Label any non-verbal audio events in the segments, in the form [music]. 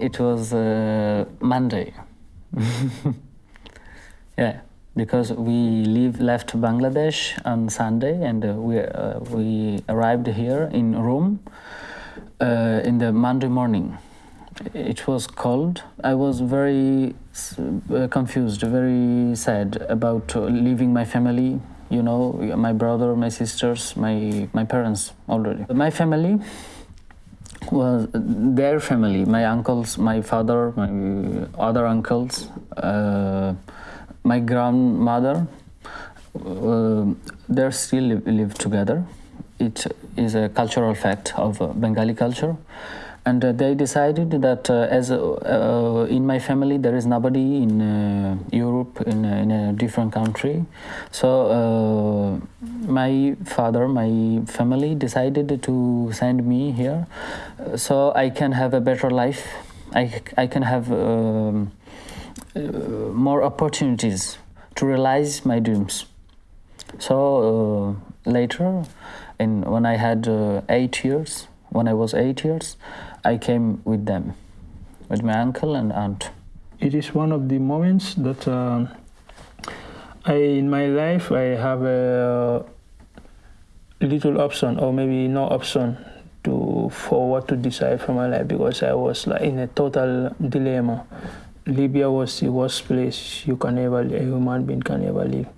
It was uh, Monday. [laughs] yeah, because we leave left Bangladesh on Sunday and uh, we uh, we arrived here in Rome uh, in the Monday morning. It was cold. I was very uh, confused, very sad about uh, leaving my family. You know, my brother, my sisters, my my parents already. My family was their family, my uncles, my father, my other uncles, uh, my grandmother. Uh, they still live, live together. It is a cultural fact of uh, Bengali culture and uh, they decided that uh, as uh, in my family there is nobody in Europe in, in, a different country, so my father, my family decided to send me here, so I can have a better life. I, I can have um, more opportunities to realize my dreams. So later, in, when I had eight years, when I was eight years, I came with them, with my uncle and aunt. It is one of the moments that uh, I, in my life, I have a little option or maybe no option to for what to decide for my life because I was like in a total dilemma. Libya was the worst place you can ever, a human being can ever live.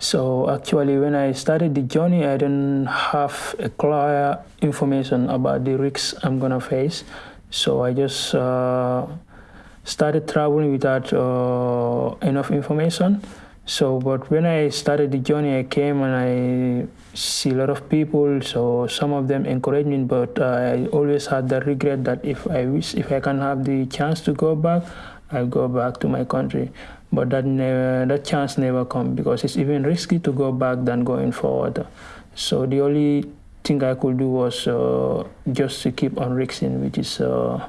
So actually, when I started the journey, I didn't have a clear information about the risks I'm gonna face. So I just uh, started traveling without uh, enough information. So, but when I started the journey, I came and I see a lot of people. So some of them encouraged me, but I always had the regret that if I wish, if I can have the chance to go back, I'll go back to my country but that never, that chance never come because it's even risky to go back than going forward. So the only thing I could do was uh, just to keep on risking, which is uh,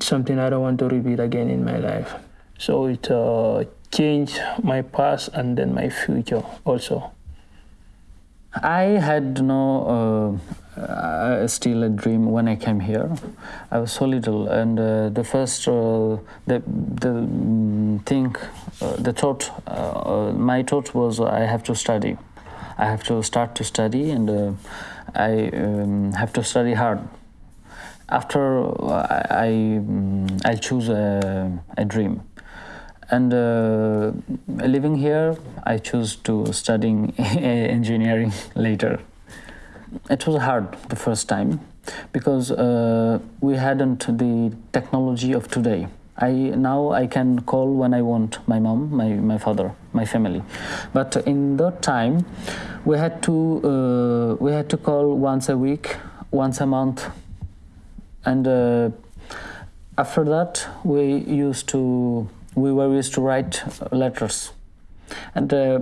something I don't want to repeat again in my life. So it uh, changed my past and then my future also. I had no uh, still a dream when I came here. I was so little, and uh, the first uh, the the mm, thing, uh, the thought, uh, my thought was I have to study. I have to start to study, and I um, have to study hard. After I I, mm, I choose a, a dream and uh, living here, I choose to studying [laughs] engineering [laughs] later. It was hard the first time because uh, we hadn't the technology of today. I now I can call when I want my mom, my, my father, my family, but in that time, we had to uh, we had to call once a week, once a month, and uh, after that we used to we were used to write letters. And uh,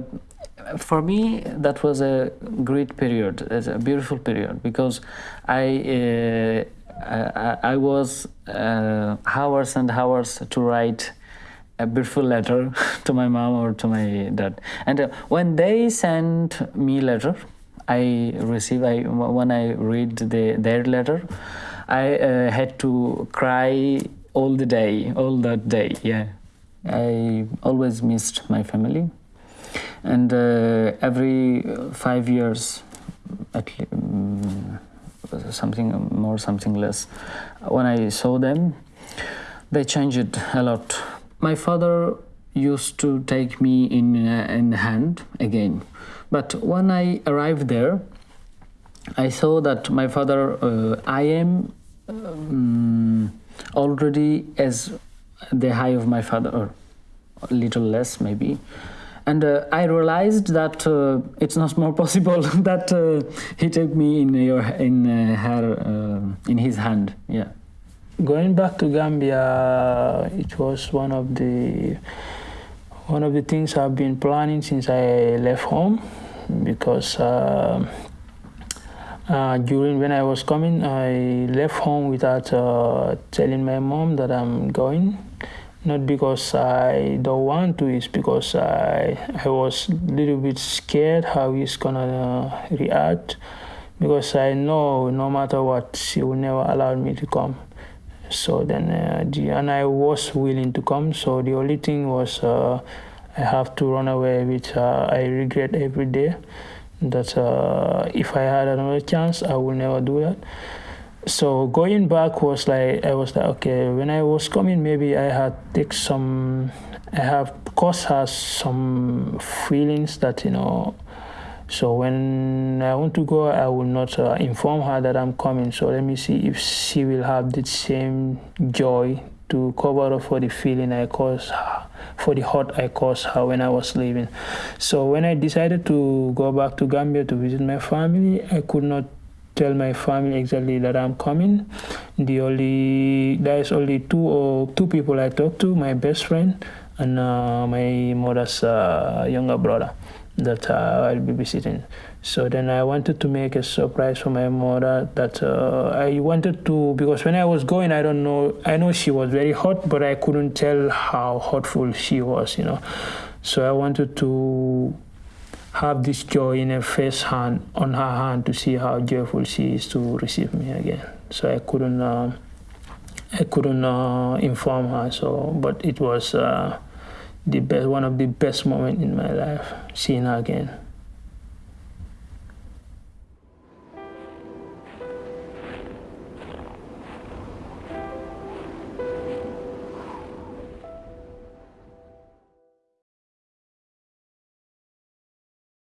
for me, that was a great period, a beautiful period, because I, uh, I, I, was uh, hours and hours to write a beautiful letter [laughs] to my mom or to my dad. And uh, when they sent me letter, I receive, I, when I read the, their letter, I uh, had to cry all the day, all that day, yeah. I always missed my family, and uh, every five years, at um, something more, something less, when I saw them, they changed a lot. My father used to take me in uh, in hand again, but when I arrived there, I saw that my father, uh, I am um, already as the high of my father, or a little less maybe. And uh, I realized that uh, it's not more [laughs] possible [laughs] that uh, he took me in your in uh, her uh, in his hand. Yeah. Going back to Gambia, it was one of the one of the things I've been planning since I left home, because uh, during when I was coming, I left home without telling my mom that I'm going. Not because I don't want to, it's because I, I was a little bit scared how he's gonna uh, react. Because I know no matter what, she will never allow me to come. So then, uh, the, and I was willing to come. So the only thing was uh, I have to run away, which uh, I regret every day. That uh, if I had another chance, I will never do that. So going back was like I was like okay. When I was coming, maybe I had take some. I have caused her some feelings that you know so when I want to go, I will not uh, inform her that I'm coming. So let me see if she will have the same joy to cover up for the feeling I caused her, for the hurt I caused her when I was leaving. So when I decided to go back to Gambia to visit my family, I could not tell my family exactly that I'm coming. The only there is only two or two people I talk to, my best friend and uh, my mother's uh, younger brother that uh, I'll be visiting. So then I wanted to make a surprise for my mother that uh, I wanted to, because when I was going, I don't know, I know she was very hot, but I couldn't tell how hotful she was, you know. So I wanted to have this joy in her face hand, on her hand, to see how joyful she is to receive me again. So I couldn't, uh, I couldn't uh, inform her. So, but it was uh, the best, one of the best moments in my life, seeing her again.